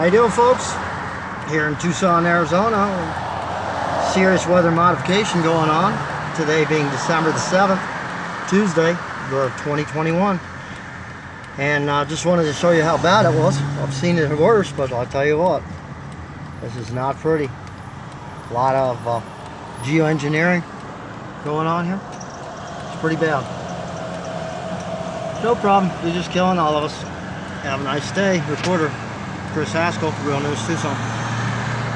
How you doing folks? Here in Tucson, Arizona. Serious weather modification going on. Today being December the 7th, Tuesday of 2021. And I uh, just wanted to show you how bad it was. I've seen it worse, but I'll tell you what. This is not pretty. A lot of uh, geoengineering going on here. It's pretty bad. No problem. You're just killing all of us. Have a nice day. Reporter Chris Haskell, Real News Tucson.